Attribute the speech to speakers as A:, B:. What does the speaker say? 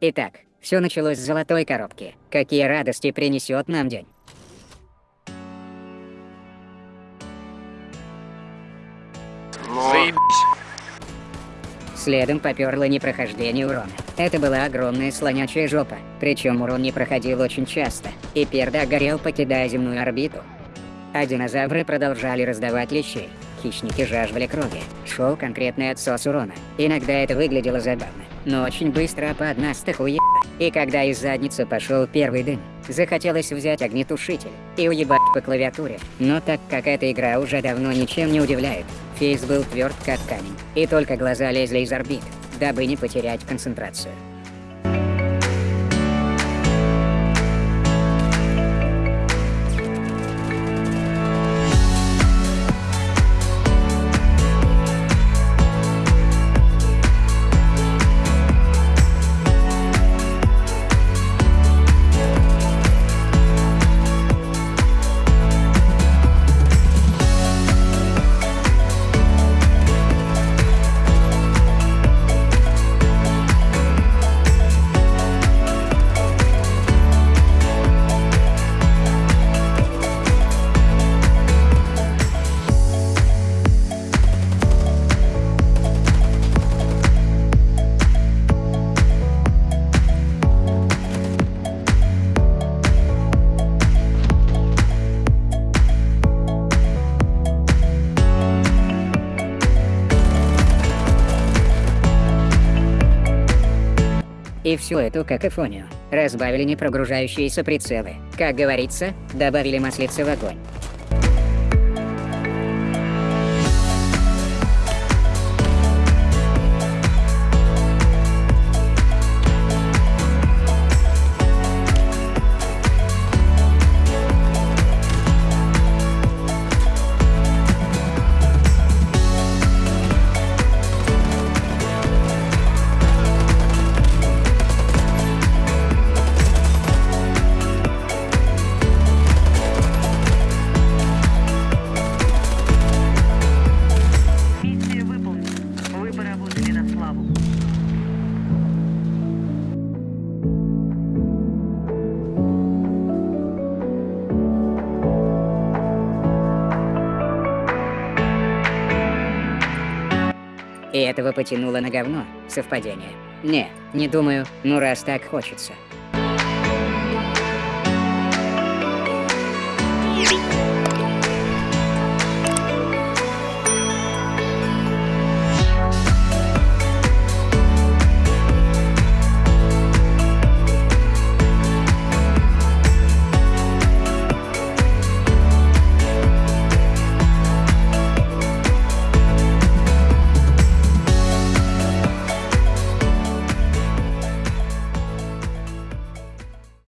A: Итак, все началось с золотой коробки. Какие радости принесет нам день.
B: Заебись.
A: Следом попёрло непрохождение урона. Это была огромная слонячая жопа, причем урон не проходил очень часто, и пердак горел, покидая земную орбиту. А динозавры продолжали раздавать лещей. Хищники жаждали крови. Шел конкретный отсос урона. Иногда это выглядело забавно, но очень быстро под нас уебало. И когда из задницы пошел первый дым, захотелось взять огнетушитель и уебать по клавиатуре. Но так как эта игра уже давно ничем не удивляет, фейс был тверд как камень, и только глаза лезли из орбит, дабы не потерять концентрацию. И всю эту какофонию разбавили непрогружающиеся прицелы. Как говорится, добавили маслица в огонь. И этого потянуло на говно. Совпадение. Не, не думаю, ну раз так хочется.